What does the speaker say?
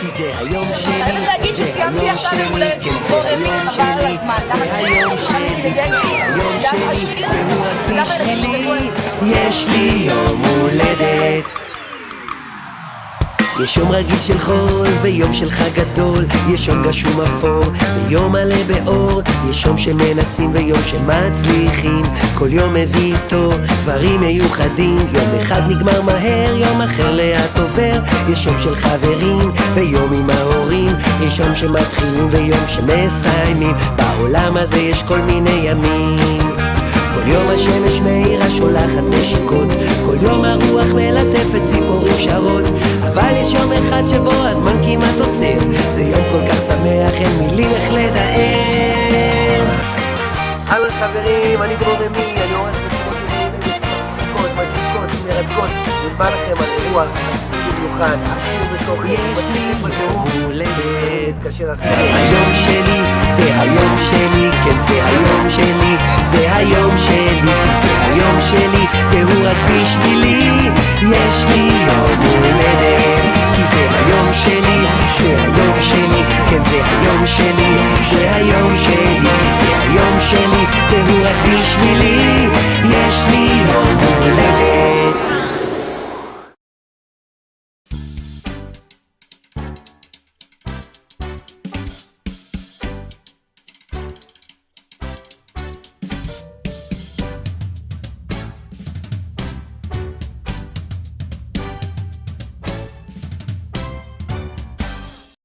כי זה היום שלי, זה היום שלי, כן זה היום שלי. זה היום שלי? זה היום שלי? והוא רק בשבילי, יש לי יום הולדת. יש יום רגיל של חול ויום של חג גדול יש יום גשום אפור ויום מלא באור יש יום שמנסים ויום שמצליחים כל יום מביא איתו דברים מיוחדים. יום אחד נגמר מהר, יום אחר לאט עובר. יש יום של חברים ויום עם ההורים. יש יום שמתחילים ויום שמסיימים. בעולם הזה יש כל מיני ימים. כל יום השמש מאירה שולחת נשיקות. כל יום הרוח מלטפת ציפורים שרות. אבל יש יום אחד שבו הזמן כמעט עוצר. זה יום כל כך שמח אין מילים איך לתאר. אהלן חברים, אני דרור רמי, ובא לכם על אירוע במיוחד, עשיר בתוכן, יש לי יום הולדת. זה היום שלי, זה היום שלי, כן זה היום שלי, זה היום שלי, כי זה היום שלי, והוא רק בשבילי, יש לי יום הולדת, כי זה היום שלי, זה היום שלי, כן זה היום שלי, זה היום שלי,